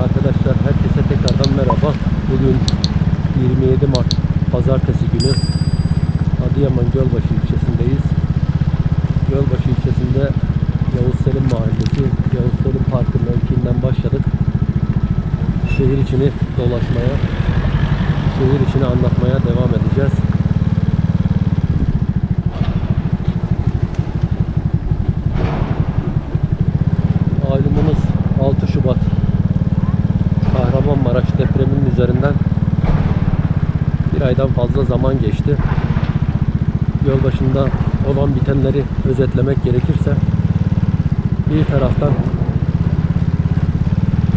arkadaşlar, herkese tekrardan merhaba. Bugün 27 Mart Pazartesi günü Adıyaman Gölbaşı ilçesindeyiz. Gölbaşı ilçesinde Yavuz Selim Mahallesi, Yavuz Selim Parkı'nın mevkiinden başladık. Şehir içini dolaşmaya, şehir içini anlatmaya devam edeceğiz. Üzerinden bir aydan fazla zaman geçti. Yol başında olan bitenleri özetlemek gerekirse bir taraftan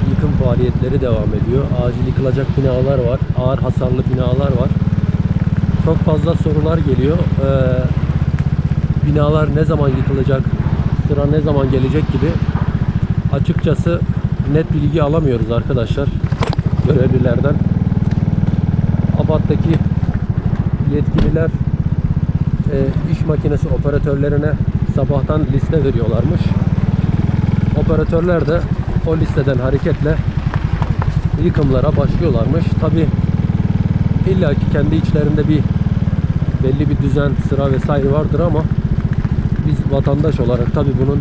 yıkım faaliyetleri devam ediyor. Acil yıkılacak binalar var. Ağır hasarlı binalar var. Çok fazla sorular geliyor. Ee, binalar ne zaman yıkılacak? Sıra ne zaman gelecek gibi açıkçası net bilgi alamıyoruz arkadaşlar görevlilerden. ABAD'daki yetkililer e, iş makinesi operatörlerine sabahtan liste veriyorlarmış. Operatörler de o listeden hareketle yıkımlara başlıyorlarmış. Tabi illaki kendi içlerinde bir belli bir düzen, sıra vesaire vardır ama biz vatandaş olarak tabi bunun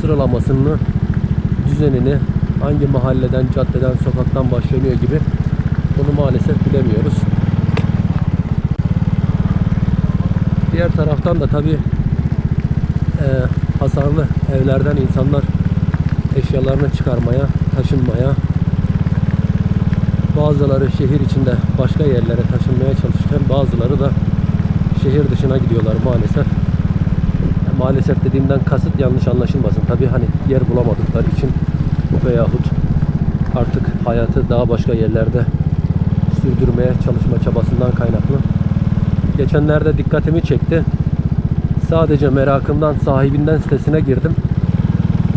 sıralamasını düzenini hangi mahalleden, caddeden, sokaktan başlanıyor gibi bunu maalesef bilemiyoruz. Diğer taraftan da tabi e, hasarlı evlerden insanlar eşyalarını çıkarmaya, taşınmaya, bazıları şehir içinde başka yerlere taşınmaya çalışırken bazıları da şehir dışına gidiyorlar maalesef. Maalesef dediğimden kasıt yanlış anlaşılmasın. Tabii hani yer bulamadıkları için veyahut artık hayatı daha başka yerlerde sürdürmeye çalışma çabasından kaynaklı. Geçenlerde dikkatimi çekti. Sadece merakımdan sahibinden sitesine girdim.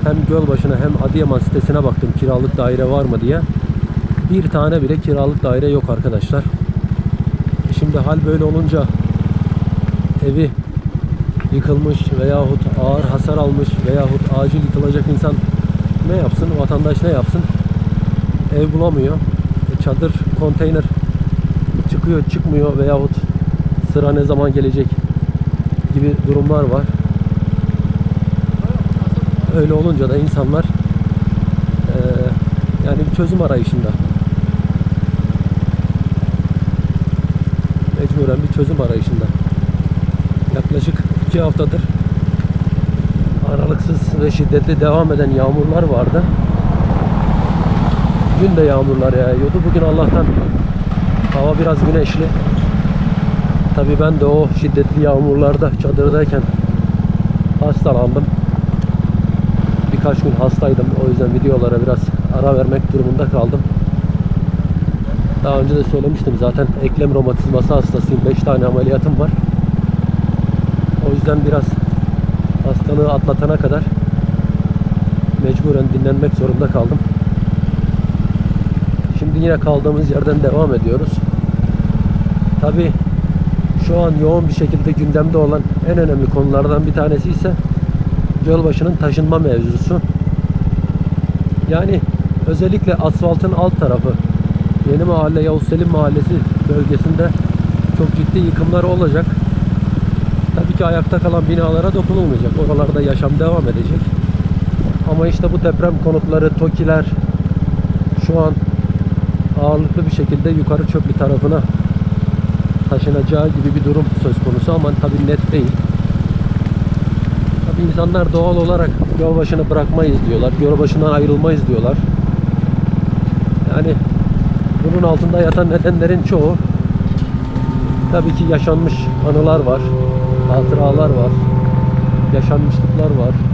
Hem Gölbaşı'na hem Adıyaman sitesine baktım kiralık daire var mı diye. Bir tane bile kiralık daire yok arkadaşlar. Şimdi hal böyle olunca evi yıkılmış veyahut ağır hasar almış veyahut acil yıkılacak insan ne yapsın? Vatandaş ne yapsın? Ev bulamıyor. E, Çadır, konteyner çıkıyor, çıkmıyor veyahut sıra ne zaman gelecek gibi durumlar var. Öyle olunca da insanlar e, yani bir çözüm arayışında. Mecburen bir çözüm arayışında. Yaklaşık iki haftadır aralıksız ve şiddetli devam eden yağmurlar vardı. Dün de yağmurlar yağıyordu. Bugün Allah'tan hava biraz güneşli. Tabii ben de o şiddetli yağmurlarda çadırdayken hastalandım. Birkaç gün hastaydım. O yüzden videolara biraz ara vermek durumunda kaldım. Daha önce de söylemiştim zaten eklem romatizması hastasıyım. 5 tane ameliyatım var. O yüzden biraz hastalığı atlatana kadar mecburen dinlenmek zorunda kaldım. Şimdi yine kaldığımız yerden devam ediyoruz. Tabi şu an yoğun bir şekilde gündemde olan en önemli konulardan bir tanesi ise Gölbaşı'nın taşınma mevzusu. Yani özellikle asfaltın alt tarafı Yeni Mahalle Yavuz Selim Mahallesi bölgesinde çok ciddi yıkımlar olacak. Tabii ki ayakta kalan binalara dokunulmayacak. Oralarda yaşam devam edecek. Ama işte bu deprem konutları, TOKİ'ler şu an ağırlıklı bir şekilde yukarı çöplü tarafına taşınacağı gibi bir durum söz konusu ama tabii net değil. Tabii insanlar doğal olarak yol başını bırakmayız diyorlar. Yol başından ayrılmayız diyorlar. Yani bunun altında yatan nedenlerin çoğu tabii ki yaşanmış anılar var, hatıralar var, yaşanmışlıklar var.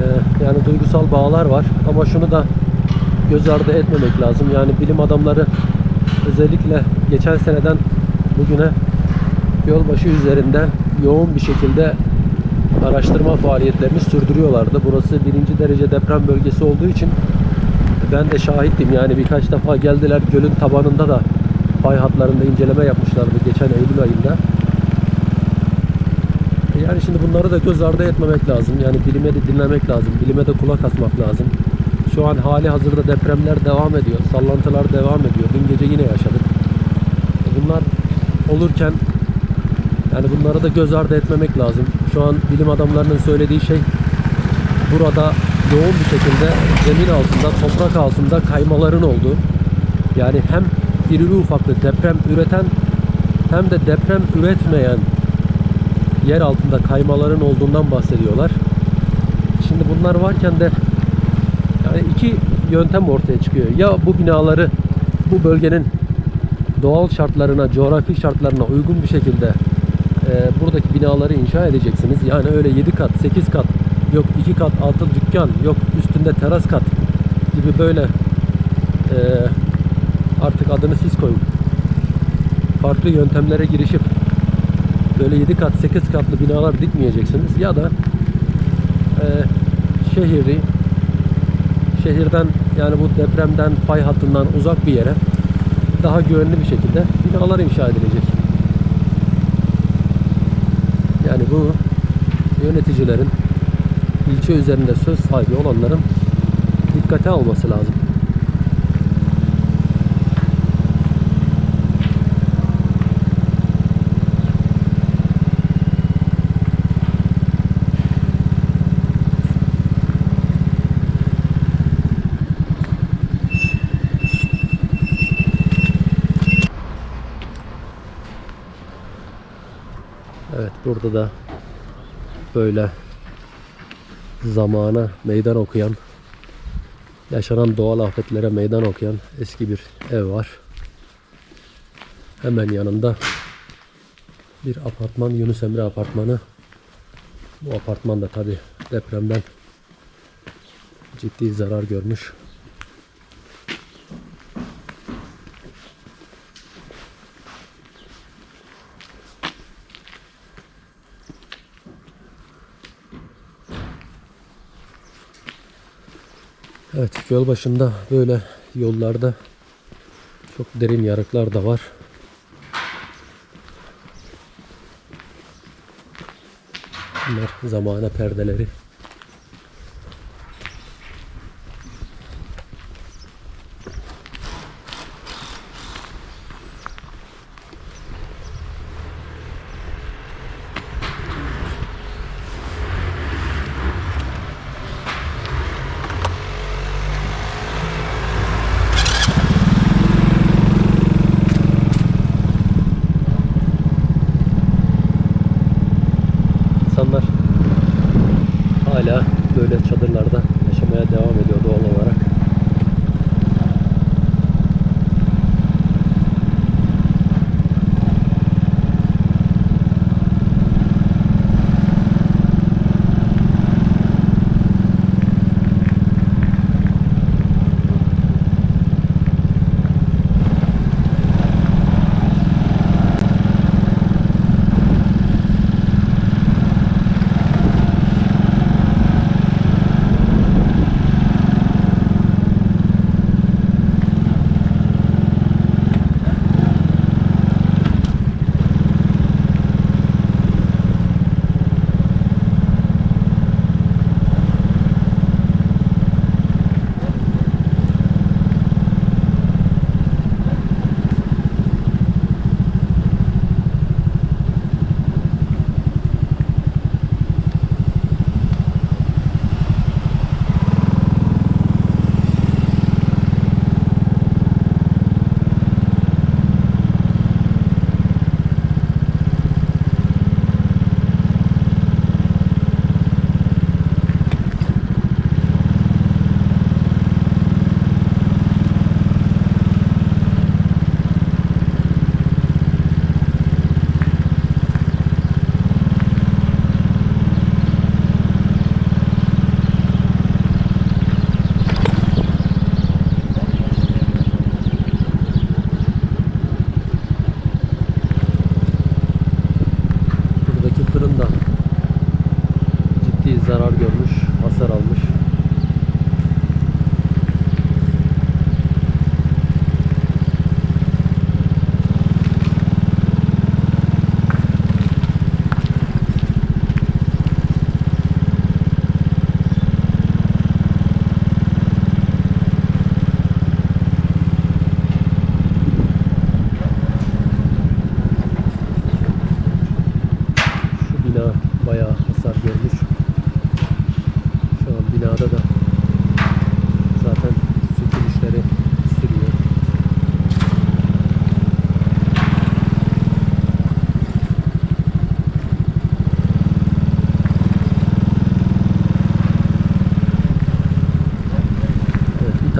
Ee, yani duygusal bağlar var ama şunu da göz ardı etmemek lazım. Yani bilim adamları özellikle geçen seneden bugüne yolbaşı üzerinde yoğun bir şekilde araştırma faaliyetlerini sürdürüyorlardı. Burası birinci derece deprem bölgesi olduğu için ben de şahittim. Yani birkaç defa geldiler gölün tabanında da fay hatlarında inceleme yapmışlardı geçen Eylül ayında. Yani şimdi bunları da göz ardı etmemek lazım. Yani bilime de dinlemek lazım. Bilime de kulak asmak lazım. Şu an hali hazırda depremler devam ediyor. Sallantılar devam ediyor. Dün gece yine yaşadık. Bunlar olurken yani bunları da göz ardı etmemek lazım. Şu an bilim adamlarının söylediği şey burada yoğun bir şekilde zemin altında, toprak altında kaymaların olduğu. Yani hem irili ufaklı deprem üreten hem de deprem üretmeyen yer altında kaymaların olduğundan bahsediyorlar. Şimdi bunlar varken de yani iki yöntem ortaya çıkıyor. Ya bu binaları bu bölgenin doğal şartlarına, coğrafi şartlarına uygun bir şekilde e, buradaki binaları inşa edeceksiniz. Yani öyle 7 kat, 8 kat, yok 2 kat altı dükkan, yok üstünde teras kat gibi böyle e, artık adını siz koyun. Farklı yöntemlere girişip böyle 7 kat, 8 katlı binalar dikmeyeceksiniz. Ya da e, şehri şehirden yani bu depremden, fay hattından uzak bir yere daha güvenli bir şekilde binalar inşa edilecek. Yani bu yöneticilerin ilçe üzerinde söz sahibi olanların dikkate alması lazım. Burada da böyle zamana meydan okuyan yaşanan doğal afetlere meydan okuyan eski bir ev var. Hemen yanında bir apartman Yunus Emre apartmanı. Bu apartman da tabi depremden ciddi zarar görmüş. Evet göl başında böyle yollarda çok derin yarıklar da var. Bunlar zamana perdeleri.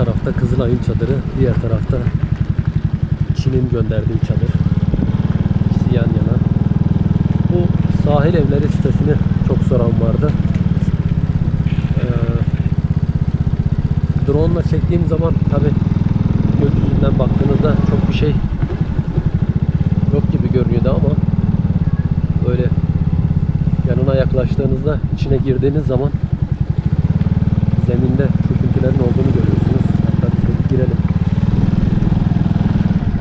Tarafta Kızılay'ın çadırı, diğer tarafta Çin'in gönderdiği çadır. İkisi yan yana. Bu sahil evleri sitesini çok soran vardı. Ee, drone ile çektiğim zaman tabi gökyüzünden baktığınızda çok bir şey yok gibi görünüyordu ama böyle yanına yaklaştığınızda içine girdiğiniz zaman zeminde çöküntülerin olduğunu görüyorsunuz. Hatta biz de bir girelim.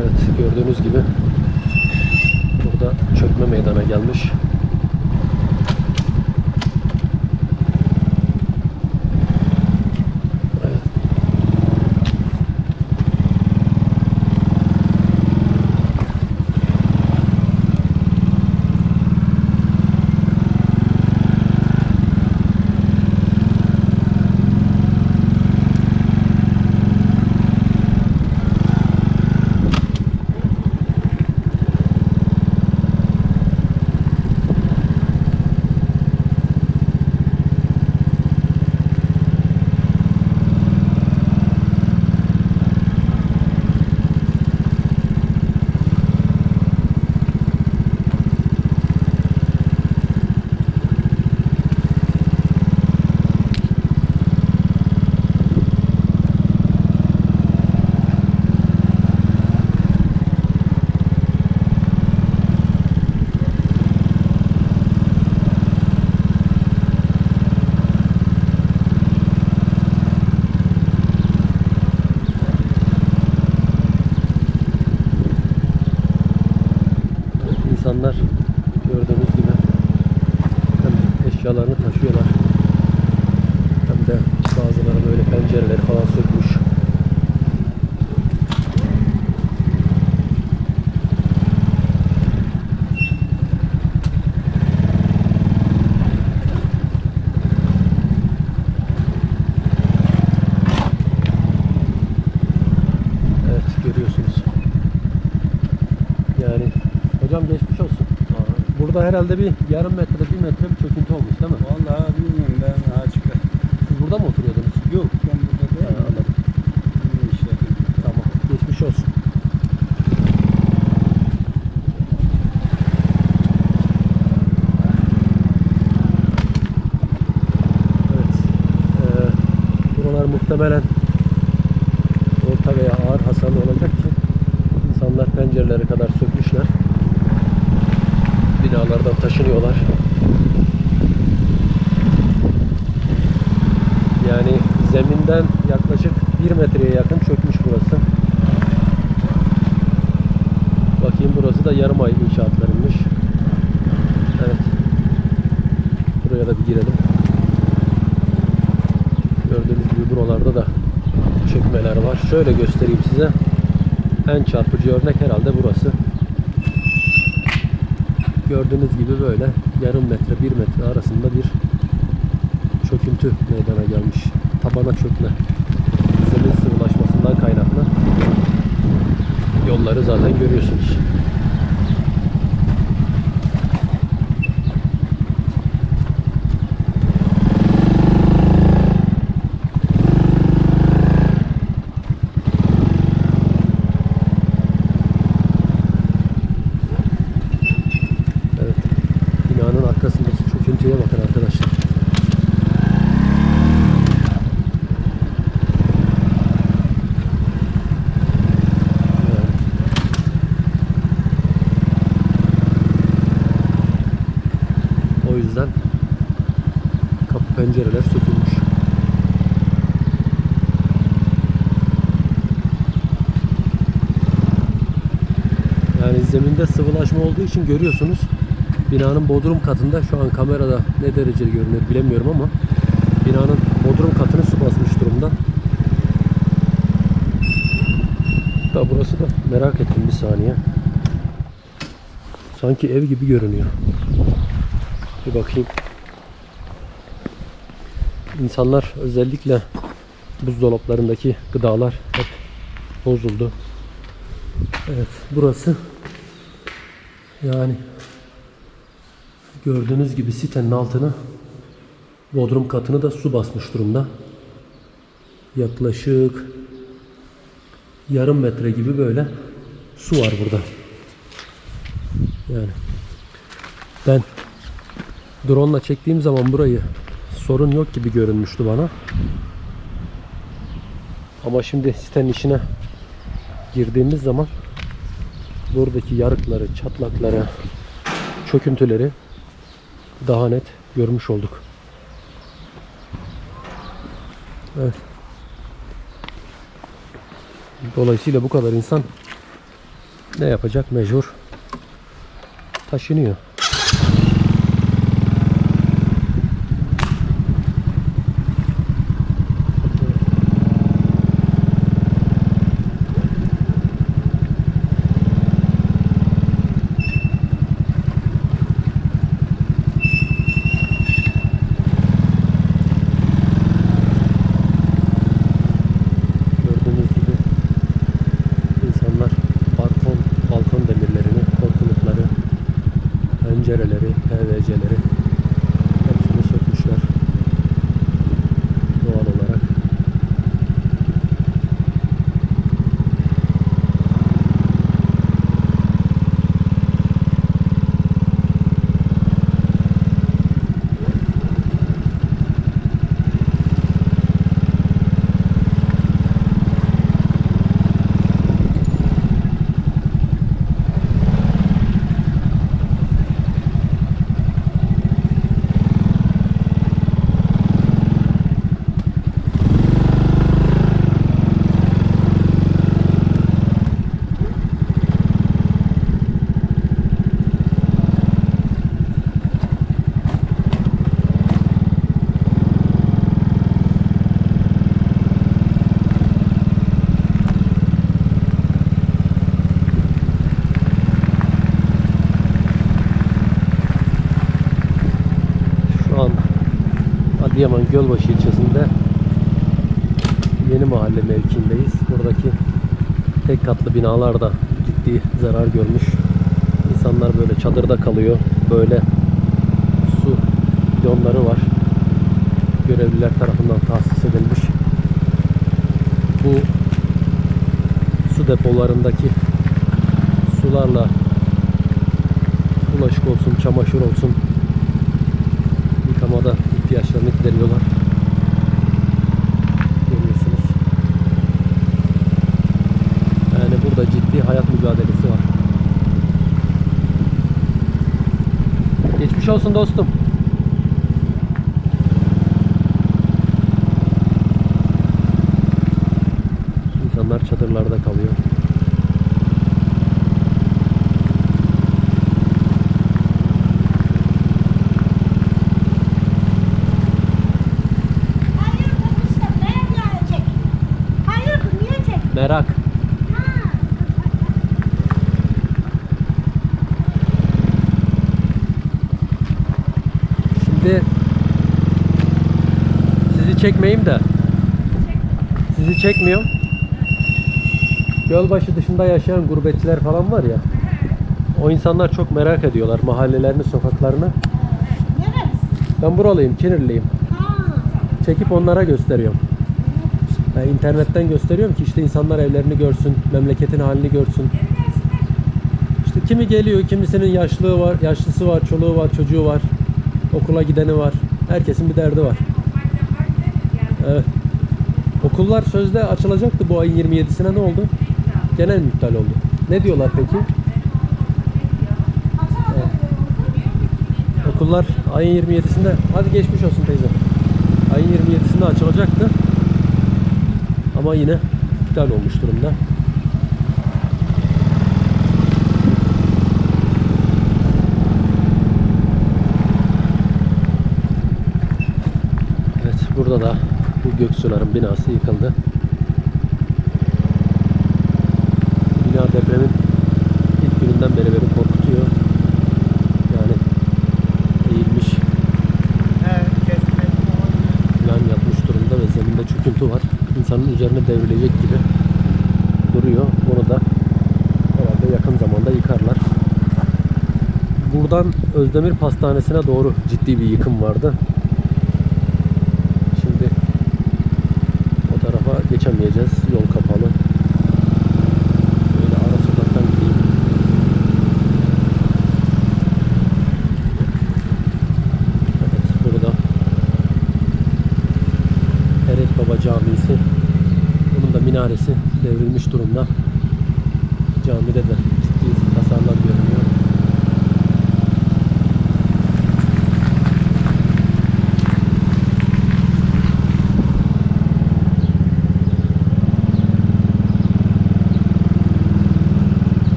Evet gördüğünüz gibi burada çökme meydana gelmiş. Evet. Evet, İnsanlar gördüğünüz gibi hem eşyalarını taşıyorlar hem de bazıları böyle pencereleri falan sökmüş. Evet görüyorsunuz. Yani hocam geçmiş olsun. Burada herhalde bir yarım metre, bir metre bir çöküntü olmuş değil mi? Vallahi bilmiyorum ben açık. Siz burada mı oturuyordunuz? Yok ben burada Ha, değilim. anladım. Ne iş yapayım? Tamam. Geçmiş olsun. Evet. Ee, buralar muhtemelen orta veya ağır hasarlı olacak ki insanlar pencerelere kadar sökmüşler. Binalardan taşınıyorlar. Yani zeminden yaklaşık 1 metreye yakın çökmüş burası. Bakayım burası da yarım ay inşaatlarıymış. Evet. Buraya da bir girelim. Gördüğünüz gibi buralarda da çökmeler var. Şöyle göstereyim size. En çarpıcı örnek herhalde burası. Gördüğünüz gibi böyle yarım metre, bir metre arasında bir çöküntü meydana gelmiş. Tabana çökme. Zemin sıvılaşmasından kaynaklı. Yolları zaten görüyorsunuz. Evet. Binanın arkasındaki çöküntüye bakın arkadaşlar. Yani. O yüzden kapı pencereler sökülmüş. Yani zeminde sıvılaşma olduğu için görüyorsunuz. Binanın bodrum katında şu an kamerada ne derece görünür bilemiyorum ama binanın bodrum katını su basmış durumda. Da burası da merak ettim bir saniye. Sanki ev gibi görünüyor. Bir bakayım. İnsanlar özellikle buzdolaplarındaki gıdalar hep bozuldu. Evet burası yani gördüğünüz gibi sitenin altını bodrum katını da su basmış durumda. Yaklaşık yarım metre gibi böyle su var burada. Yani ben drone ile çektiğim zaman burayı sorun yok gibi görünmüştü bana. Ama şimdi sitenin içine girdiğimiz zaman buradaki yarıkları, çatlakları, çöküntüleri daha net görmüş olduk. Evet. Dolayısıyla bu kadar insan ne yapacak? Mecbur taşınıyor. Adıyaman Gölbaşı ilçesinde Yeni Mahalle mevkiindeyiz. Buradaki tek katlı binalar da ciddi zarar görmüş. İnsanlar böyle çadırda kalıyor. Böyle su bidonları var. Görevliler tarafından tahsis edilmiş. Bu su depolarındaki sularla bulaşık olsun, çamaşır olsun yıkamada ihtiyaçlarını gideriyorlar. Görüyorsunuz. Yani burada ciddi hayat mücadelesi var. Geçmiş olsun dostum. İnsanlar çadırlarda kalıyor. Hayırdır Mustafa? Nereye çek? Hayırdır niye çek? Merak. Ha. Şimdi sizi çekmeyeyim de sizi çekmiyorum. Gölbaşı dışında yaşayan gurbetçiler falan var ya. O insanlar çok merak ediyorlar mahallelerini, sokaklarını. Ben buralıyım, Kinirliyim. Çekip onlara gösteriyorum. Ben internetten gösteriyorum ki işte insanlar evlerini görsün, memleketin halini görsün. İşte kimi geliyor, kimisinin yaşlığı var, yaşlısı var, çoluğu var, çocuğu var. Okula gideni var. Herkesin bir derdi var. Evet. Okullar sözde açılacaktı bu ayın 27'sine ne oldu? Genel mi iptal oldu? Ne diyorlar peki? Evet. Okullar ayın 27'sinde hadi geçmiş olsun teyze. Ayın 27'sinde açılacaktı. Ama yine iptal olmuş durumda. Evet burada da bu Göksuların binası yıkıldı. Bina depremin ilk gününden beri beni korkutuyor. Yani eğilmiş, yan yatmış durumda ve zeminde çöküntü var. İnsanın üzerine devrilecek gibi duruyor. Bunu da herhalde yakın zamanda yıkarlar. Buradan Özdemir Pastanesi'ne doğru ciddi bir yıkım vardı. geçemeyeceğiz. Yol kapalı. Böyle ara sokaktan gideyim. Evet burada Eret Baba Camisi. Bunun da minaresi devrilmiş durumda. Camide de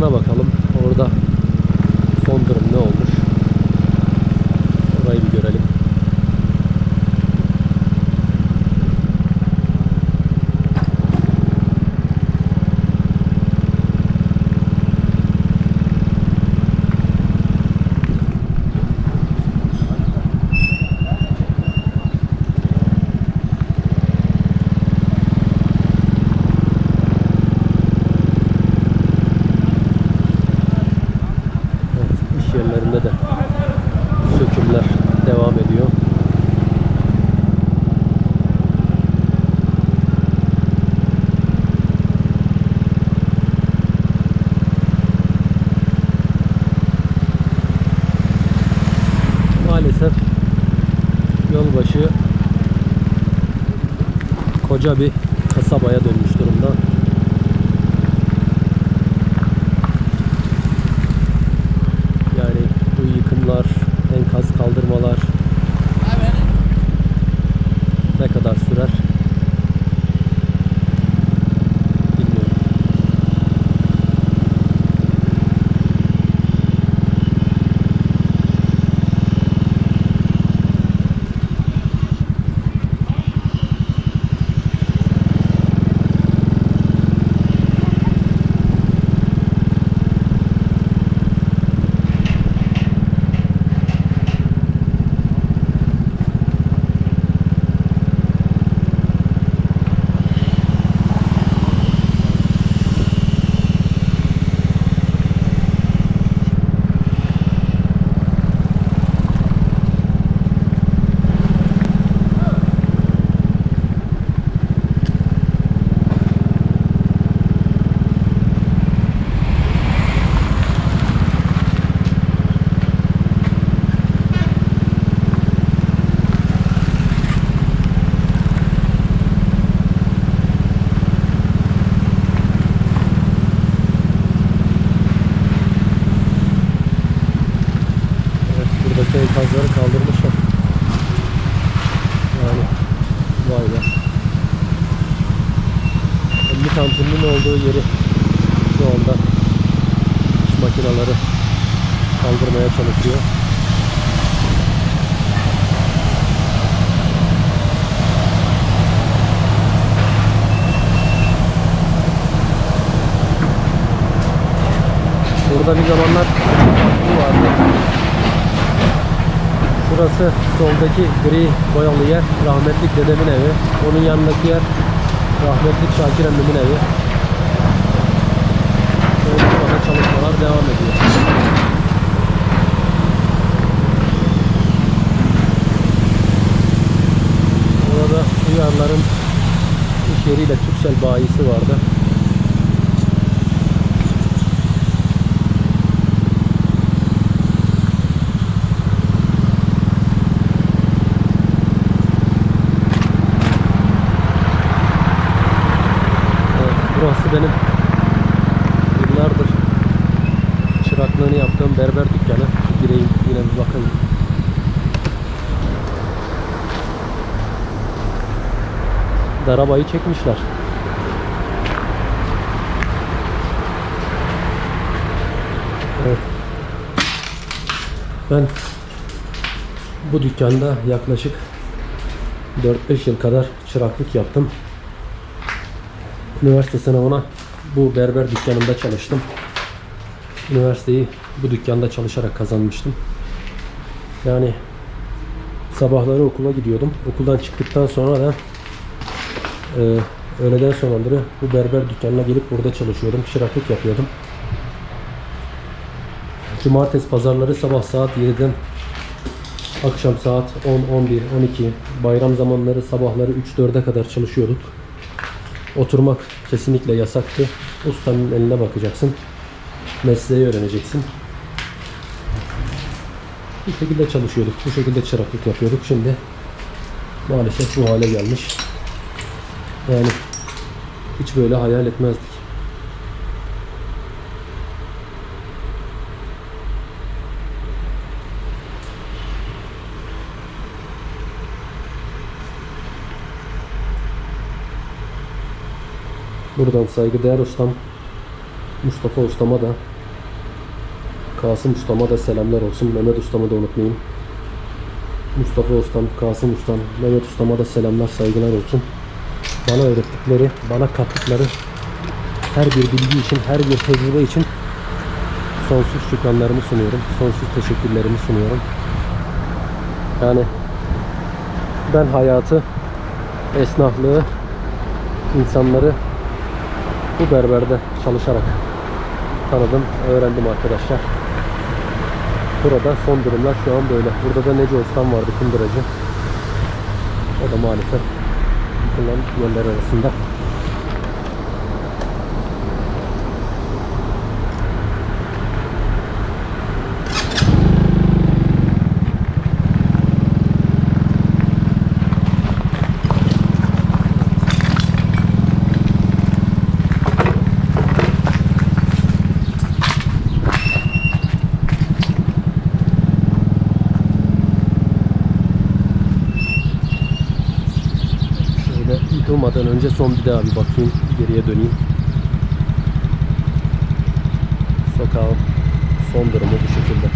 Bir meydana bakalım. Orada son durum ne olmuş? Orayı bir görelim. Evet, iş yerlerinde de sökümler devam ediyor. Maalesef yolbaşı koca bir kasabaya dönmüş durumda. Yani bu yıkımlar, enkaz kaldırmalar ne kadar sürer? Bilmiyorum. Evet, buradaki enkazları kaldırmışlar. Yani vay be. Emni kantininin olduğu yeri şu anda iş makineleri kaldırmaya çalışıyor. Burada bir zamanlar bu vardı. Şurası soldaki gri boyalı yer rahmetlik dedemin evi. Onun yanındaki yer rahmetlik Şakir emmimin evi. Şöyle burada çalışmalar devam ediyor. Burada Uyarların iş yeriyle Türksel bayisi vardı. Darabayı çekmişler. Evet. Ben bu dükkanda yaklaşık 4-5 yıl kadar çıraklık yaptım. Üniversite sınavına bu berber dükkanında çalıştım. Üniversiteyi bu dükkanda çalışarak kazanmıştım. Yani sabahları okula gidiyordum. Okuldan çıktıktan sonra da e, öğleden sonraları bu berber dükkanına gelip burada çalışıyordum. Çıraklık yapıyordum. Cumartesi pazarları sabah saat 7'den akşam saat 10, 11, 12 bayram zamanları sabahları 3-4'e kadar çalışıyorduk. Oturmak kesinlikle yasaktı. Ustanın eline bakacaksın. Mesleği öğreneceksin. Bu şekilde çalışıyorduk. Bu şekilde çıraklık yapıyorduk. Şimdi maalesef bu hale gelmiş. Yani hiç böyle hayal etmezdik. Buradan saygıdeğer ustam Mustafa ustama da Kasım ustama da selamlar olsun. Mehmet ustamı da unutmayayım. Mustafa ustam, Kasım ustam, Mehmet ustama da selamlar, saygılar olsun. Bana öğrettikleri, bana kattıkları her bir bilgi için, her bir tecrübe için sonsuz şükranlarımı sunuyorum. Sonsuz teşekkürlerimi sunuyorum. Yani ben hayatı, esnaflığı, insanları bu berberde çalışarak tanıdım, öğrendim arkadaşlar. Burada son durumlar şu an böyle. Burada da Nece Ustam vardı kunduracı. O da maalesef yıkılan yerler arasında. Şöyle son bir daha bir bakayım. Geriye döneyim. Sokağın son durumu bu şekilde.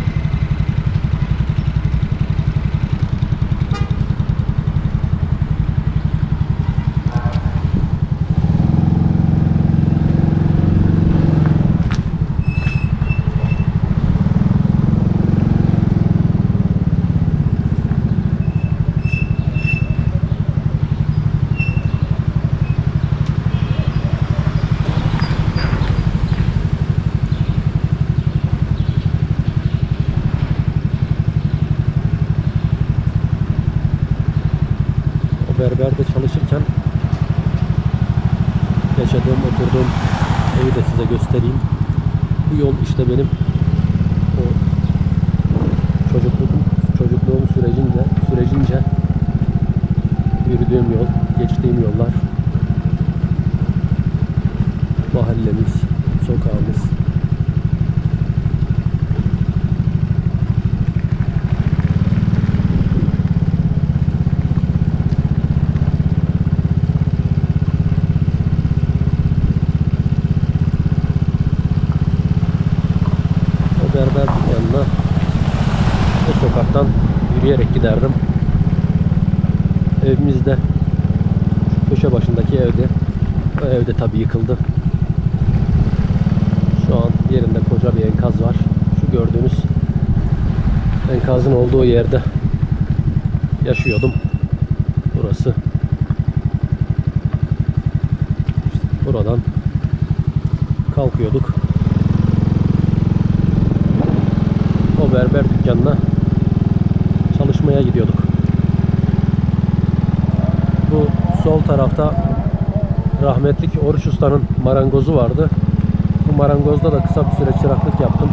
O berberde çalışırken yaşadığım, oturduğum evi de size göstereyim. Bu yol işte benim o çocukluk, çocukluğum sürecince, sürecince yürüdüğüm yol, geçtiğim yollar, mahallemiz, sokağımız. O berber dükkanına o sokaktan yürüyerek giderdim. Evimizde şu köşe başındaki evde o evde tabii yıkıldı. Şu an yerinde koca bir enkaz var. Şu gördüğünüz enkazın olduğu yerde yaşıyordum. Burası. İşte buradan kalkıyorduk. o berber dükkanına çalışmaya gidiyorduk. Bu sol tarafta rahmetlik Oruç Usta'nın marangozu vardı. Bu marangozda da kısa bir süre çıraklık yaptım.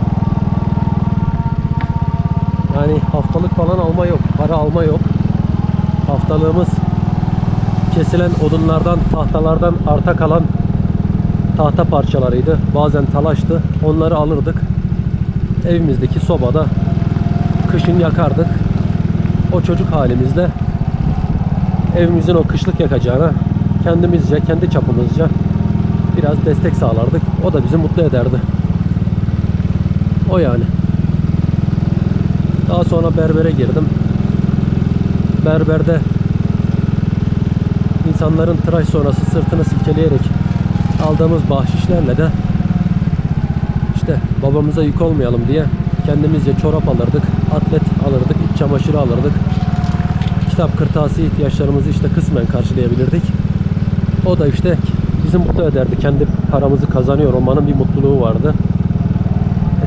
Yani haftalık falan alma yok, para alma yok. Haftalığımız kesilen odunlardan, tahtalardan arta kalan tahta parçalarıydı. Bazen talaştı. Onları alırdık evimizdeki sobada kışın yakardık. O çocuk halimizde evimizin o kışlık yakacağına kendimizce, kendi çapımızca biraz destek sağlardık. O da bizi mutlu ederdi. O yani. Daha sonra berbere girdim. Berberde insanların tıraş sonrası sırtını silkeleyerek aldığımız bahşişlerle de işte babamıza yük olmayalım diye kendimizce çorap alırdık, atlet alırdık, iç çamaşırı alırdık. Kitap kırtasiye ihtiyaçlarımızı işte kısmen karşılayabilirdik. O da işte bizi mutlu ederdi. Kendi paramızı kazanıyor olmanın bir mutluluğu vardı.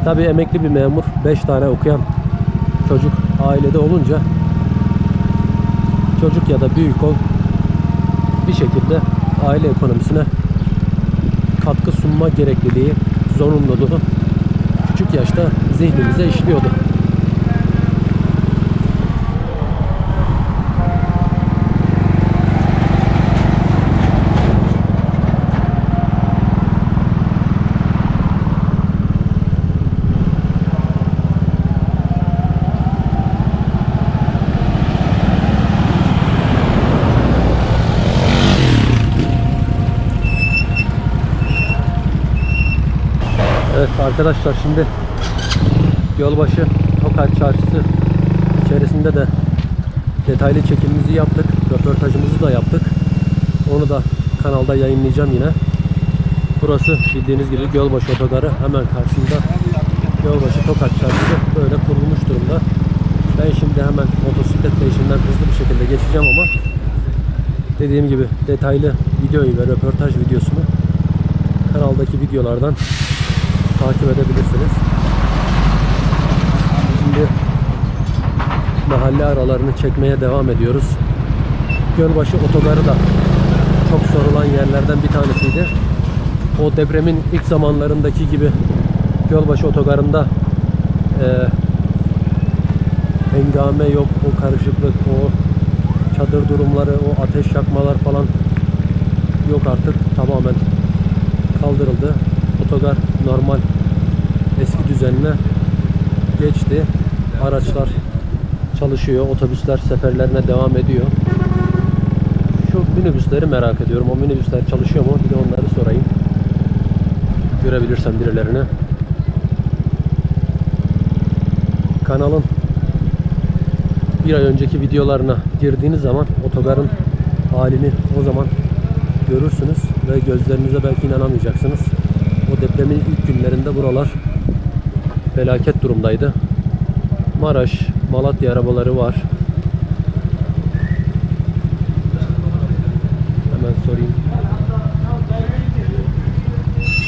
E tabi emekli bir memur, 5 tane okuyan çocuk ailede olunca çocuk ya da büyük ol bir şekilde aile ekonomisine katkı sunma gerekliliği, zorunluluğu küçük yaşta zihnimize işliyordu. Evet arkadaşlar şimdi Gölbaşı Tokat Çarşısı içerisinde de detaylı çekimimizi yaptık. Röportajımızı da yaptık. Onu da kanalda yayınlayacağım yine. Burası bildiğiniz gibi Gölbaşı Otogarı hemen karşısında Gölbaşı Tokat Çarşısı böyle kurulmuş durumda. Ben şimdi hemen motosikletle işinden hızlı bir şekilde geçeceğim ama dediğim gibi detaylı videoyu ve röportaj videosunu kanaldaki videolardan takip edebilirsiniz. Şimdi mahalle aralarını çekmeye devam ediyoruz. Gölbaşı otogarı da çok sorulan yerlerden bir tanesiydi. O depremin ilk zamanlarındaki gibi Gölbaşı otogarında e, hengame yok, o karışıklık, o çadır durumları, o ateş yakmalar falan yok artık. Tamamen kaldırıldı. Otogar normal eski düzenine geçti. Araçlar çalışıyor. Otobüsler seferlerine devam ediyor. Şu minibüsleri merak ediyorum. O minibüsler çalışıyor mu? Bir de onları sorayım. Görebilirsem birilerine. Kanalın bir ay önceki videolarına girdiğiniz zaman otogarın halini o zaman görürsünüz ve gözlerinize belki inanamayacaksınız. O depremin ilk günlerinde buralar felaket durumdaydı. Maraş, Malatya arabaları var. Hemen sorayım.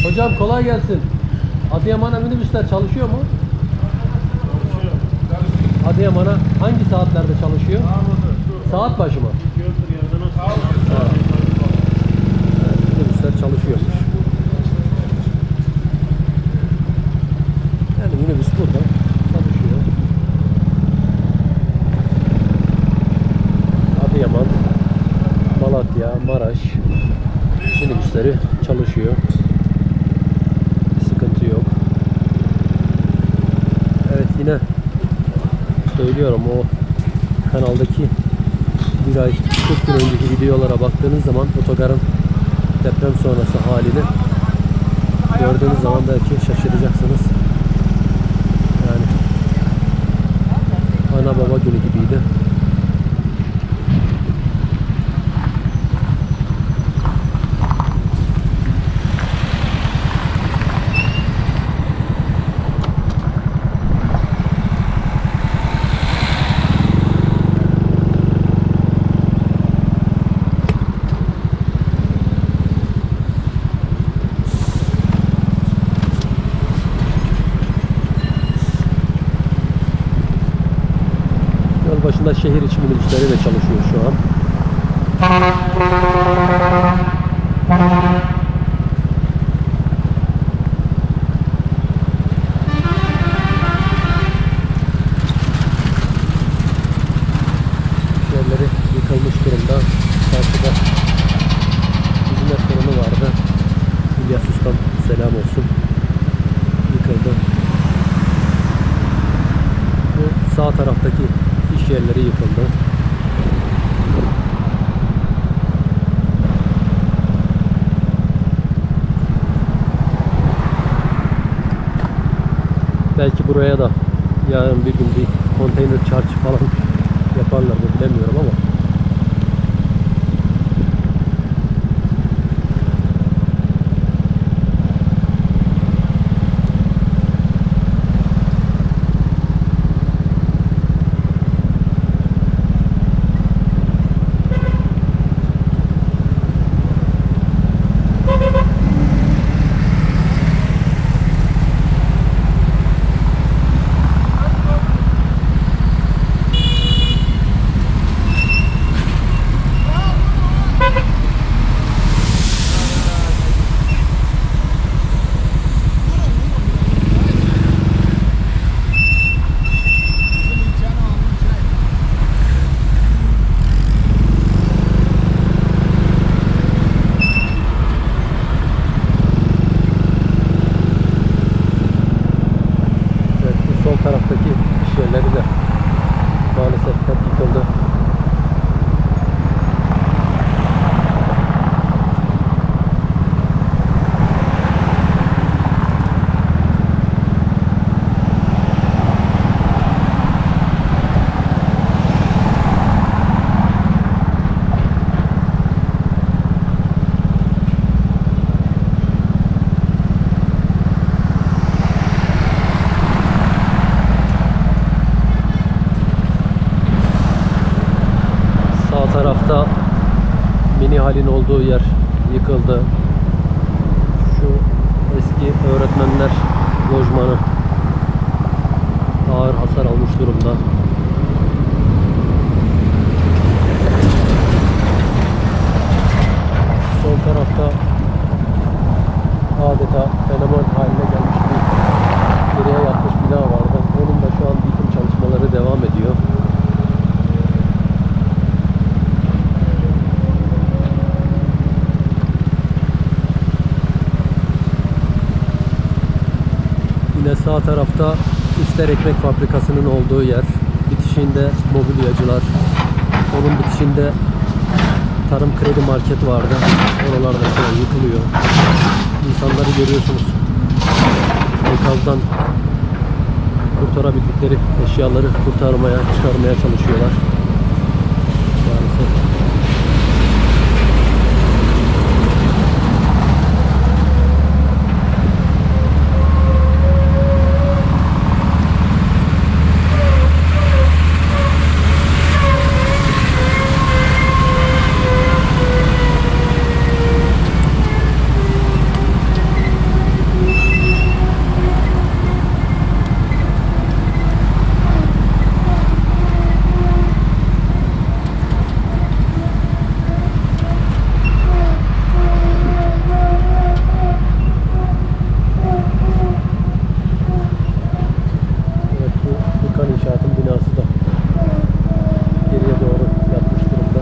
Hocam kolay gelsin. Adıyaman'a minibüsler çalışıyor mu? Adıyaman'a hangi saatlerde çalışıyor? Saat başı mı? Evet, minibüsler çalışıyormuş. Yani minibüs burada çalışıyor. Adıyaman, Malatya, Maraş minibüsleri çalışıyor. Bir sıkıntı yok. Evet yine söylüyorum o kanaldaki bir ay 40 gün önceki videolara baktığınız zaman otogarın deprem sonrası halini gördüğünüz zaman belki şaşıracaksınız. Yani ana baba günü gibiydi. Buraya da tarafta mini halin olduğu yer yıkıldı. Şu eski öğretmenler lojmanı ağır hasar almış durumda. Sol tarafta adeta fenomen haline gelmiş bir geriye yatmış bina vardı. Onun da şu an yıkım çalışmaları devam ediyor. Yine sağ tarafta İster Ekmek Fabrikası'nın olduğu yer. Bitişinde mobilyacılar. Onun bitişinde Tarım Kredi Market vardı. Oralarda şu an yıkılıyor. İnsanları görüyorsunuz. Enkazdan kurtarabildikleri eşyaları kurtarmaya, çıkarmaya çalışıyorlar. Maalesef. Evet bu Furkan İnşaat'ın binası da geriye doğru yatmış durumda.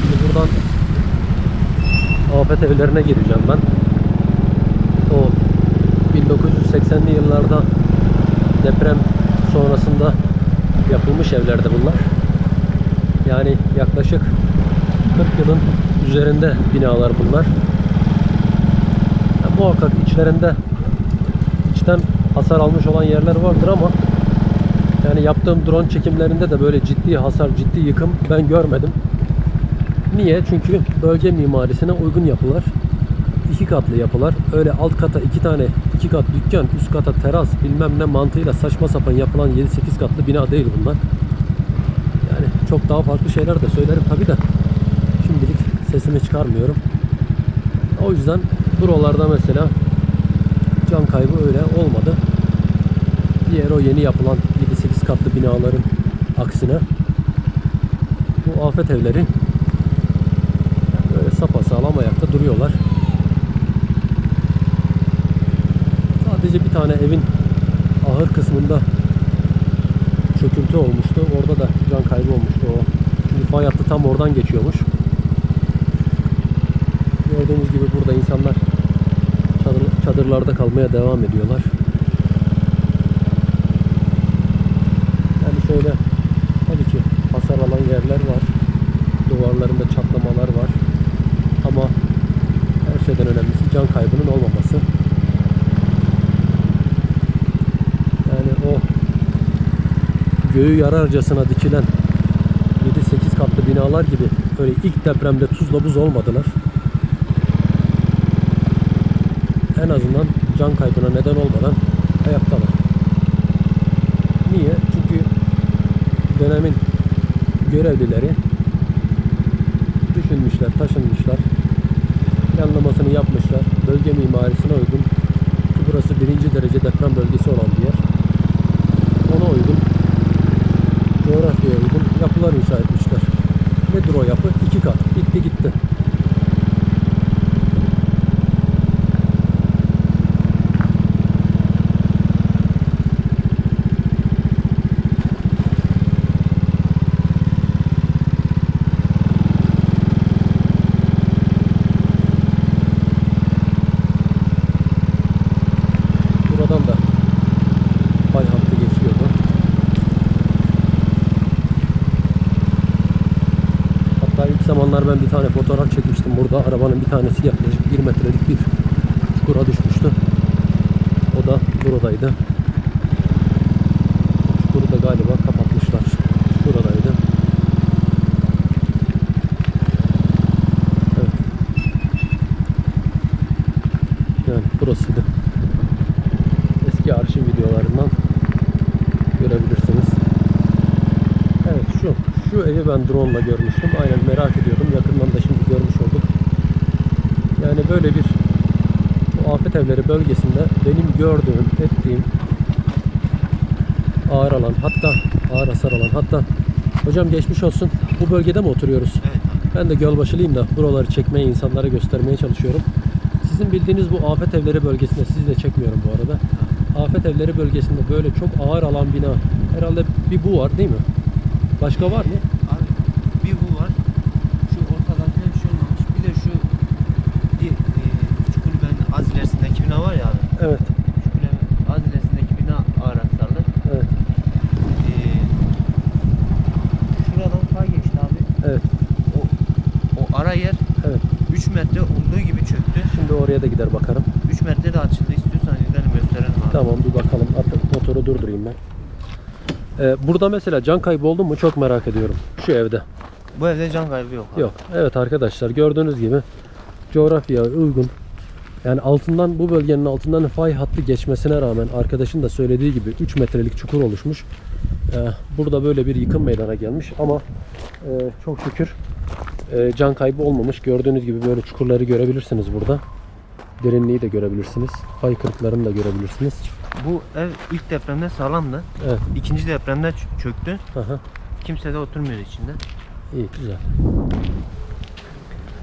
Şimdi buradan evlerine gireceğim ben. O 1980'li yıllarda deprem sonrasında yapılmış evlerdi bunlar. Yani yaklaşık 40 yılın üzerinde binalar bunlar. Ya muhakkak içlerinde içten hasar almış olan yerler vardır ama yani yaptığım drone çekimlerinde de böyle ciddi hasar, ciddi yıkım ben görmedim. Niye? Çünkü bölge mimarisine uygun yapılar. iki katlı yapılar. Öyle alt kata iki tane iki kat dükkan, üst kata teras bilmem ne mantığıyla saçma sapan yapılan 7-8 katlı bina değil bunlar. Yani çok daha farklı şeyler de söylerim tabi de şimdilik sesimi çıkarmıyorum. O yüzden buralarda mesela can kaybı öyle olmadı. Diğer o yeni yapılan 7-8 katlı binaların aksine bu afet evleri sapasağlam ayakta duruyorlar. Sadece bir tane evin ahır kısmında çöküntü olmuştu. Orada da can kaybı olmuştu o. Çünkü fay hattı tam oradan geçiyormuş. Gördüğünüz gibi burada insanlar çadır- çadırlarda kalmaya devam ediyorlar. Yani şöyle tabii ki hasar alan yerler var. Duvarlarında çatlamalar var. Ama her şeyden önemlisi can kaybının olmaması. Yani o göğü yararcasına dikilen 7-8 katlı binalar gibi böyle ilk depremde tuzla buz olmadılar. En azından can kaybına neden olmadan ayaktalar. Niye? Çünkü dönemin görevlileri düşünmüşler, taşınmışlar, planlamasını yapmışlar. Bölge mimarisine uygun ki burası birinci derece deprem bölgesi olan bir yer. Ona uygun, coğrafyaya uygun yapılar inşa etmişler. Nedir o yapı? İki kat. Bitti gitti. Buradan da fay hattı geçiyordu. Hatta ilk zamanlar ben bir tane fotoğraf çekmiştim burada. Arabanın bir tanesi yaklaşık 1 metrelik bir çukura düşmüştü. O da buradaydı. Çukuru da galiba kapatmışlar. Buradaydı. Evet. Yani burasıydı. Eski arşiv videolarından görebilirsiniz. Evet şu şu evi ben drone ile görmüştüm. Aynen merak ediyordum. Yakından da şimdi görmüş olduk. Yani böyle bir bu afet evleri bölgesinde benim gördüğüm, ettiğim ağır alan hatta ağır hasar alan hatta hocam geçmiş olsun. Bu bölgede mi oturuyoruz? Evet. Ben de Gölbaşılıyım da buraları çekmeye, insanlara göstermeye çalışıyorum. Sizin bildiğiniz bu afet evleri bölgesinde, sizi de çekmiyorum bu arada. Afet evleri bölgesinde böyle çok ağır alan bina, herhalde bir bu var değil mi? Başka var mı? Abi bir bu var. Şu ortadakine bir şey olmamış. Bir de şu di, e, küçük kulübenin az ilerisindeki bina var ya abi. Evet, Küçük kulübenin az ilerisindeki bina ağır hasarlı. evet, E, şuradan fay geçti abi. evet, O, o ara yer evet. 3 metre olduğu gibi çöktü. Şimdi oraya da gider bakarım. 3 metre de açıldı. İstiyorsan gidelim gösterelim abi. Tamam bir bakalım. Hatta motoru durdurayım ben. Ee, burada mesela can kaybı oldu mu çok merak ediyorum. Şu evde. Bu evde can kaybı yok abi. Yok. Evet arkadaşlar gördüğünüz gibi coğrafyaya uygun. Yani altından bu bölgenin altından fay hattı geçmesine rağmen arkadaşın da söylediği gibi 3 metrelik çukur oluşmuş. Ee, burada böyle bir yıkım meydana gelmiş ama e, çok şükür e, can kaybı olmamış. Gördüğünüz gibi böyle çukurları görebilirsiniz burada. Derinliği de görebilirsiniz. Fay kırıklarını da görebilirsiniz. Bu ev ilk depremde sağlamdı. Evet. İkinci depremde çöktü. Aha. Kimse de oturmuyor içinde. İyi güzel.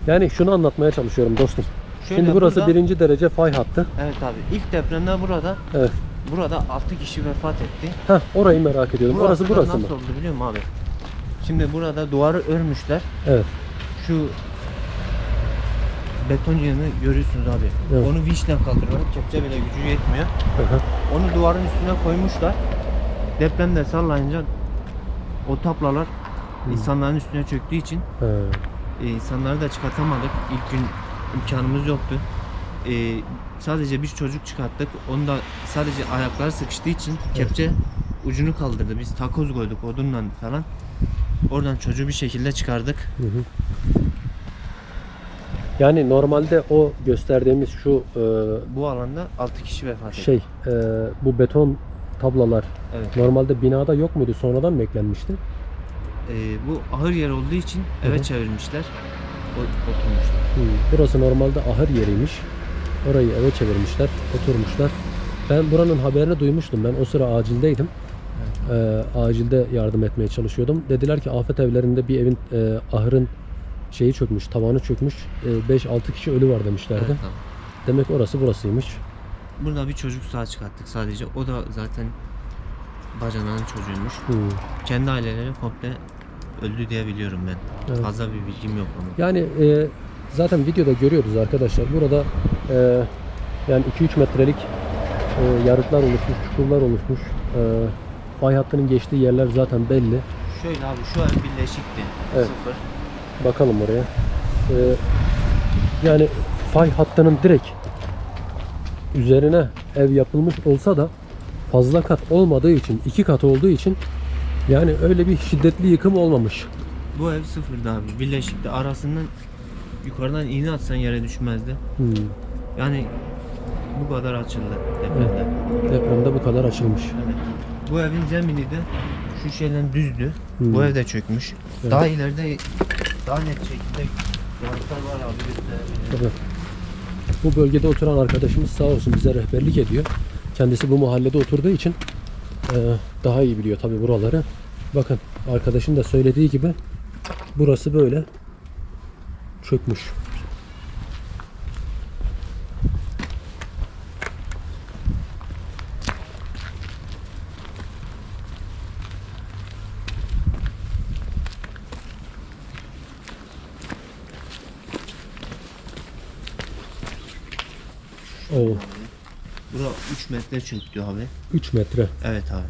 Yani şunu anlatmaya çalışıyorum dostum. Şöyle Şimdi burası burada- birinci derece fay hattı. Evet abi ilk depremde burada Evet. burada 6 kişi vefat etti. Heh, orayı merak ediyorum. Orası da burası mı? nasıl oldu biliyor musun abi? Şimdi burada duvarı örmüşler. Evet. Şu beton yığını görüyorsunuz abi. Evet. Onu vinçle kaldırıyorlar. Kepçe bile gücü yetmiyor. Hı hı. Onu duvarın üstüne koymuşlar. Depremde sallayınca o taplalar insanların üstüne çöktüğü için e, insanları da çıkartamadık. İlk gün imkanımız yoktu. E, sadece bir çocuk çıkarttık. Onu da sadece ayakları sıkıştığı için kepçe ucunu kaldırdı. Biz takoz koyduk odunla falan. Oradan çocuğu bir şekilde çıkardık. Hı hı. Yani normalde o gösterdiğimiz şu e, Bu alanda 6 kişi vefat etti. şey e, bu beton tablalar Evet. normalde binada yok muydu? Sonradan mı eklenmişti? E, bu ahır yer olduğu için eve hı. çevirmişler. O, oturmuşlar. Burası normalde ahır yeriymiş. Orayı eve çevirmişler, oturmuşlar. Ben buranın haberini duymuştum. Ben o sıra acildeydim. Ee, acilde yardım etmeye çalışıyordum. Dediler ki afet evlerinde bir evin e, ahırın şeyi çökmüş, tavanı çökmüş. E, 5-6 kişi ölü var demişlerdi. Evet, tamam. Demek orası burasıymış. Burada bir çocuk sağ çıkarttık sadece. O da zaten bacanağın çocuğuymuş. Hı. Kendi aileleri komple öldü diye biliyorum ben. Evet. Fazla bir bilgim yok ama. Yani e, zaten videoda görüyoruz arkadaşlar. Burada e, yani 2-3 metrelik e, yarıklar oluşmuş, çukurlar oluşmuş. E, fay hattının geçtiği yerler zaten belli. Şöyle abi şu ev birleşikti. Evet. Sıfır. Bakalım oraya. E, yani fay hattının direkt üzerine ev yapılmış olsa da fazla kat olmadığı için, iki kat olduğu için yani öyle bir şiddetli yıkım olmamış. Bu ev sıfırdı abi. Birleşikti. Arasından yukarıdan iğne atsan yere düşmezdi. Hmm. Yani bu kadar açıldı depremde. Depremde bu kadar açılmış. Evet. Bu evin zemini de şu şeyden düzdü. Hmm. Bu ev de çökmüş. Evet. Daha ileride daha net şekilde yarıklar var abi gösterebilirim. Tabii. Bu bölgede oturan arkadaşımız sağ olsun bize rehberlik ediyor. Kendisi bu mahallede oturduğu için e, daha iyi biliyor tabii buraları. Bakın arkadaşın da söylediği gibi burası böyle çökmüş. O Bura 3 metre çöktü abi. 3 metre. Evet abi.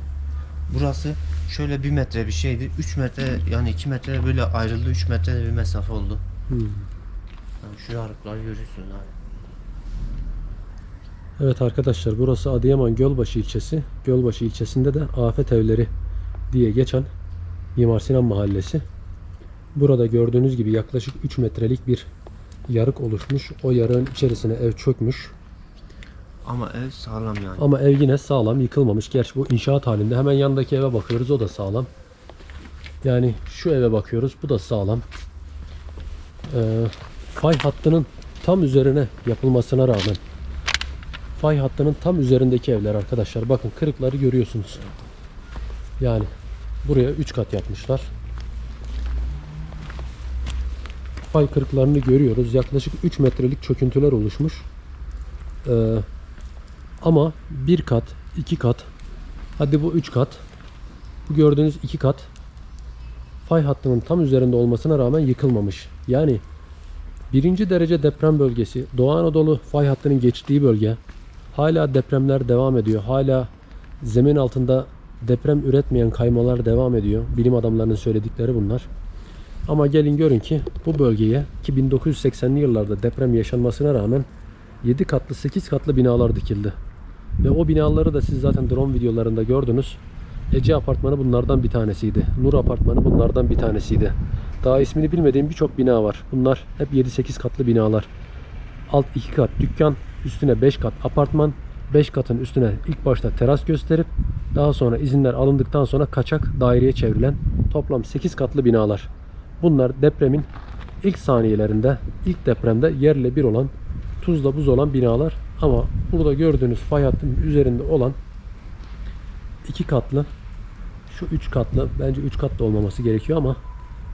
Burası şöyle 1 metre bir şeydi. 3 metre yani 2 metre böyle ayrıldı. 3 metre bir mesafe oldu. Hmm. Yani şu yarıkları görüyorsunuz abi. Evet arkadaşlar burası Adıyaman Gölbaşı ilçesi. Gölbaşı ilçesinde de Afet Evleri diye geçen Mimar Sinan Mahallesi. Burada gördüğünüz gibi yaklaşık 3 metrelik bir yarık oluşmuş. O yarığın içerisine ev çökmüş. Ama ev sağlam yani. Ama ev yine sağlam yıkılmamış. Gerçi bu inşaat halinde. Hemen yandaki eve bakıyoruz. O da sağlam. Yani şu eve bakıyoruz. Bu da sağlam. Ee, fay hattının tam üzerine yapılmasına rağmen fay hattının tam üzerindeki evler arkadaşlar. Bakın kırıkları görüyorsunuz. Yani buraya 3 kat yapmışlar. Fay kırıklarını görüyoruz. Yaklaşık 3 metrelik çöküntüler oluşmuş. Ee, ama bir kat, iki kat, hadi bu üç kat, bu gördüğünüz iki kat fay hattının tam üzerinde olmasına rağmen yıkılmamış. Yani birinci derece deprem bölgesi, Doğu Anadolu fay hattının geçtiği bölge, hala depremler devam ediyor. Hala zemin altında deprem üretmeyen kaymalar devam ediyor. Bilim adamlarının söyledikleri bunlar. Ama gelin görün ki bu bölgeye ki 1980'li yıllarda deprem yaşanmasına rağmen 7 katlı 8 katlı binalar dikildi. Ve o binaları da siz zaten drone videolarında gördünüz. Ece apartmanı bunlardan bir tanesiydi. Nur apartmanı bunlardan bir tanesiydi. Daha ismini bilmediğim birçok bina var. Bunlar hep 7-8 katlı binalar. Alt 2 kat dükkan, üstüne 5 kat apartman, 5 katın üstüne ilk başta teras gösterip daha sonra izinler alındıktan sonra kaçak daireye çevrilen toplam 8 katlı binalar. Bunlar depremin ilk saniyelerinde, ilk depremde yerle bir olan, tuzla buz olan binalar. Ama burada gördüğünüz fay hattının üzerinde olan iki katlı, şu üç katlı, bence üç katlı olmaması gerekiyor ama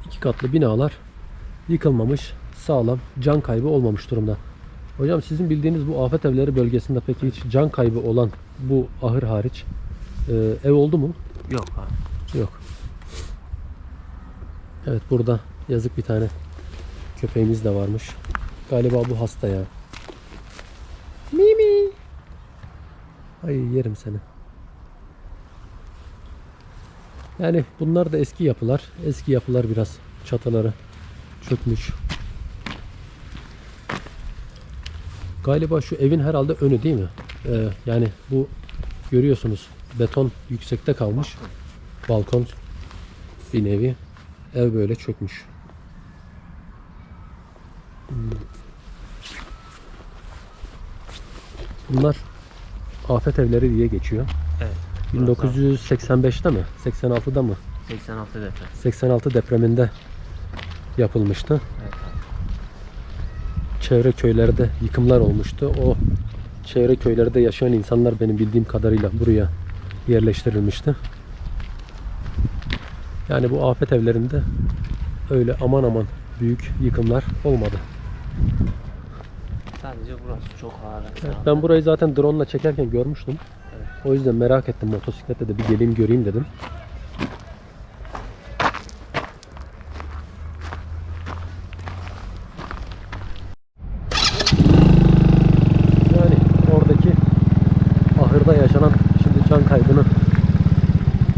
iki katlı binalar yıkılmamış, sağlam, can kaybı olmamış durumda. Hocam sizin bildiğiniz bu afet evleri bölgesinde peki hiç can kaybı olan bu ahır hariç e, ev oldu mu? Yok abi. Yok. Evet burada yazık bir tane köpeğimiz de varmış. Galiba bu hasta ya. Mimi. Ay yerim seni. Yani bunlar da eski yapılar. Eski yapılar biraz çatıları çökmüş. Galiba şu evin herhalde önü değil mi? Ee, yani bu görüyorsunuz beton yüksekte kalmış. Balkon bir nevi. Ev böyle çökmüş. Hmm. Bunlar afet evleri diye geçiyor. Evet. 1985'te mi? 86'da mı? 86 deprem. 86 depreminde yapılmıştı. Evet abi. Çevre köylerde yıkımlar olmuştu. O çevre köylerde yaşayan insanlar benim bildiğim kadarıyla buraya yerleştirilmişti. Yani bu afet evlerinde öyle aman aman büyük yıkımlar olmadı. Bence burası çok ağır. Evet, ben burayı zaten drone ile çekerken görmüştüm. Evet. O yüzden merak ettim motosiklette de bir geleyim göreyim dedim. Yani oradaki ahırda yaşanan şimdi can kaybını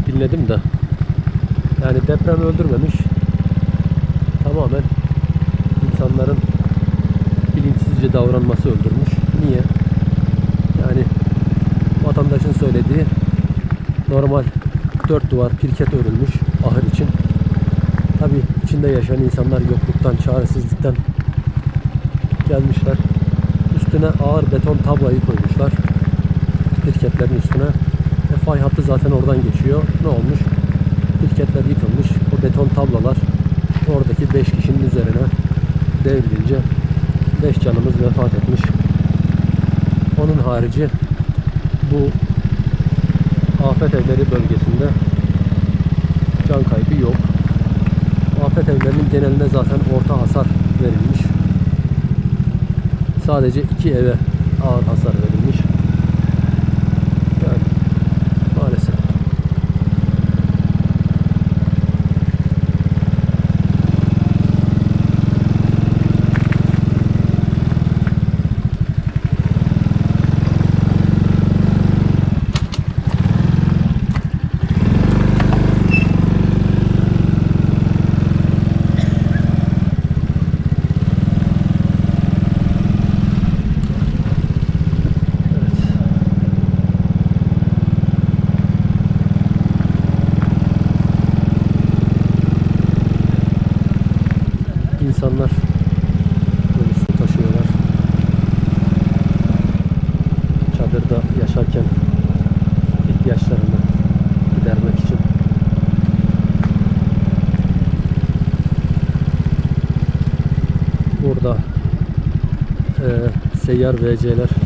dinledim de. Yani deprem öldürmemiş. Tamamen davranması öldürmüş. Niye? Yani vatandaşın söylediği normal dört duvar pirket örülmüş ahır için. Tabi içinde yaşayan insanlar yokluktan, çaresizlikten gelmişler. Üstüne ağır beton tablayı koymuşlar. Pirketlerin üstüne. E, fay hattı zaten oradan geçiyor. Ne olmuş? Pirketler yıkılmış. O beton tablalar oradaki 5 kişinin üzerine devrilince 5 canımız vefat etmiş. Onun harici bu afet evleri bölgesinde can kaybı yok. Afet evlerinin geneline zaten orta hasar verilmiş. Sadece iki eve ağır hasar verilmiş. yer vereceğiler.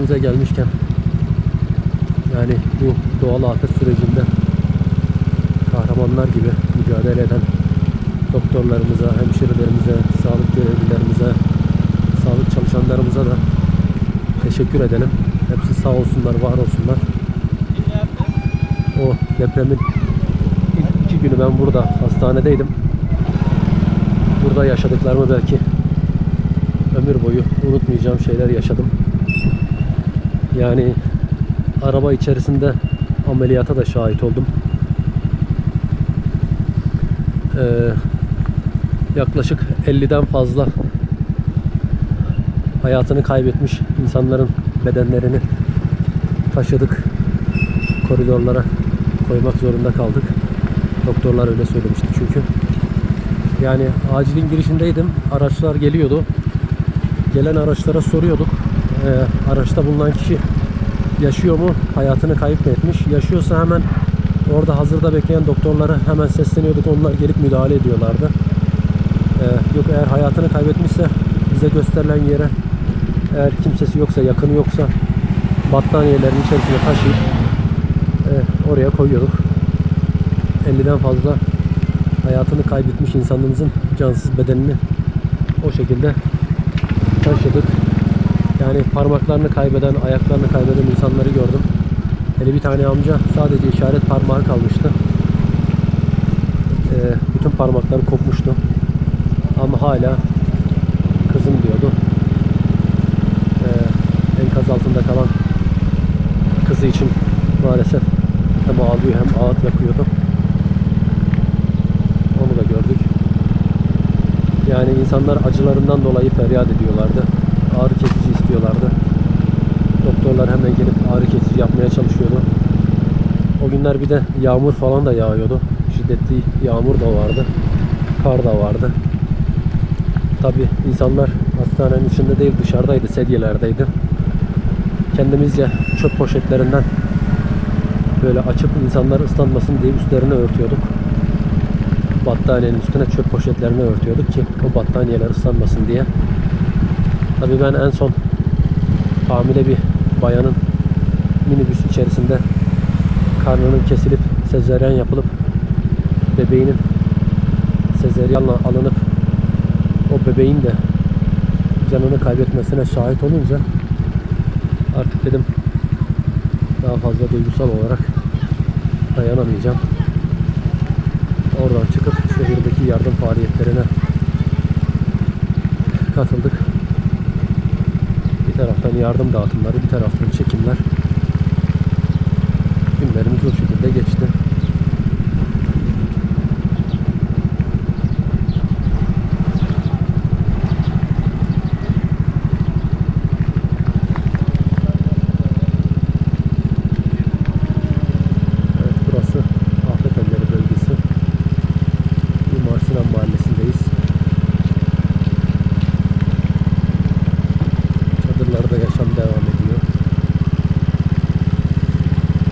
Hastanemize gelmişken yani bu doğal afet sürecinde kahramanlar gibi mücadele eden doktorlarımıza, hemşirelerimize, sağlık görevlilerimize, sağlık çalışanlarımıza da teşekkür edelim. Hepsi sağ olsunlar, var olsunlar. O depremin ilk iki günü ben burada hastanedeydim. Burada yaşadıklarımı belki ömür boyu unutmayacağım şeyler yaşadım. Yani araba içerisinde ameliyata da şahit oldum. Ee, yaklaşık 50'den fazla hayatını kaybetmiş insanların bedenlerini taşıdık. Koridorlara koymak zorunda kaldık. Doktorlar öyle söylemişti çünkü. Yani acilin girişindeydim. Araçlar geliyordu. Gelen araçlara soruyorduk. Ee, araçta bulunan kişi yaşıyor mu? Hayatını kayıp mı etmiş? Yaşıyorsa hemen orada hazırda bekleyen doktorlara hemen sesleniyorduk. Onlar gelip müdahale ediyorlardı. Ee, yok eğer hayatını kaybetmişse bize gösterilen yere eğer kimsesi yoksa, yakını yoksa battaniyelerin içerisine taşıyıp e, oraya koyuyorduk. 50'den fazla hayatını kaybetmiş insanımızın cansız bedenini o şekilde taşıdık. Yani parmaklarını kaybeden, ayaklarını kaybeden insanları gördüm. Hele bir tane amca sadece işaret parmağı kalmıştı. Ee, bütün parmakları kopmuştu. Ama hala kızım diyordu. Ee, enkaz altında kalan kızı için maalesef hem ağlıyor hem ağıt yakıyordu. Onu da gördük. Yani insanlar acılarından dolayı feryat ediyorlardı. Ağrı kesici istiyorlardı. Doktorlar hemen gelip ağrı kesici yapmaya çalışıyordu. O günler bir de yağmur falan da yağıyordu. Şiddetli yağmur da vardı. Kar da vardı. Tabi insanlar hastanenin içinde değil dışarıdaydı, sedyelerdeydi. Kendimizce çöp poşetlerinden böyle açıp insanlar ıslanmasın diye üstlerini örtüyorduk. Battaniyenin üstüne çöp poşetlerini örtüyorduk ki o battaniyeler ıslanmasın diye. Tabii ben en son hamile bir bayanın minibüs içerisinde karnının kesilip sezeryan yapılıp bebeğinin sezeryanla alınıp o bebeğin de canını kaybetmesine şahit olunca artık dedim daha fazla duygusal olarak dayanamayacağım. Oradan çıkıp şehirdeki yardım faaliyetlerine katıldık. Taraftan yardım dağıtımları, bir taraftan çekimler. Günlerimiz o şekilde geçti. Evet burası Afet Elleri bölgesi. Mimar Sinan Mahallesi'ndeyiz. Çadırlarda yaşam devam ediyor.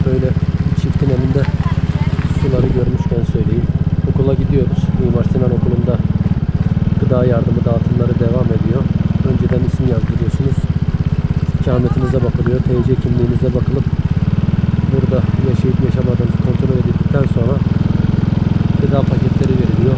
Böyle bir çiftin elinde suları görmüşken söyleyeyim. Okula gidiyoruz. Mimar Sinan Okulu'nda gıda yardımı dağıtımları devam ediyor. Önceden isim yazdırıyorsunuz. İkametinize bakılıyor. TC kimliğinize bakılıp burada yaşayıp yaşamadığınız kontrol edildikten sonra gıda paketleri veriliyor.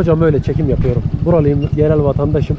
Hocam öyle çekim yapıyorum. Buralıyım, yerel vatandaşım.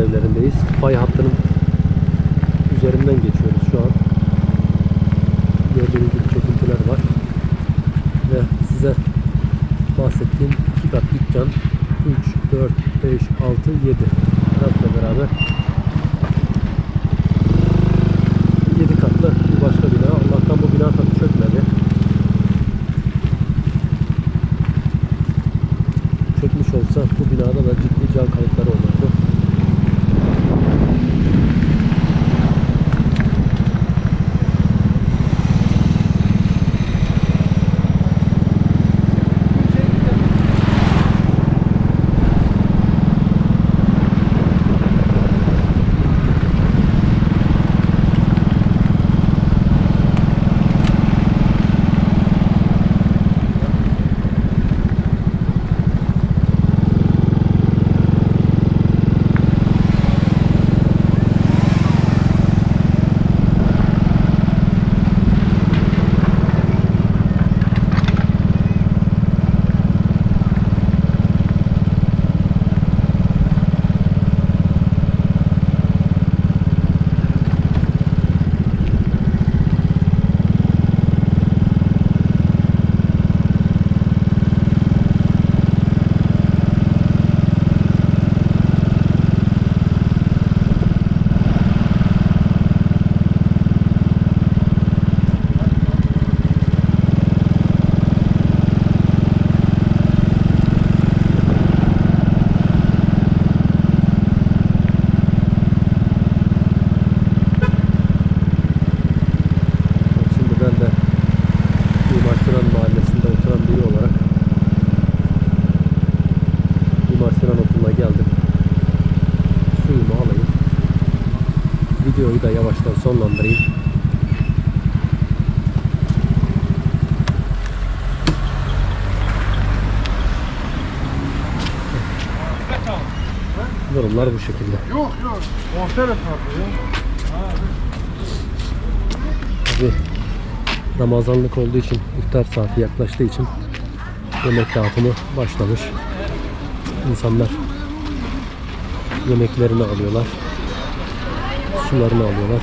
evlerindeyiz. Fay hattının Ramazanlık olduğu için iftar saati yaklaştığı için yemek dağıtımı başlamış. İnsanlar yemeklerini alıyorlar. Sularını alıyorlar.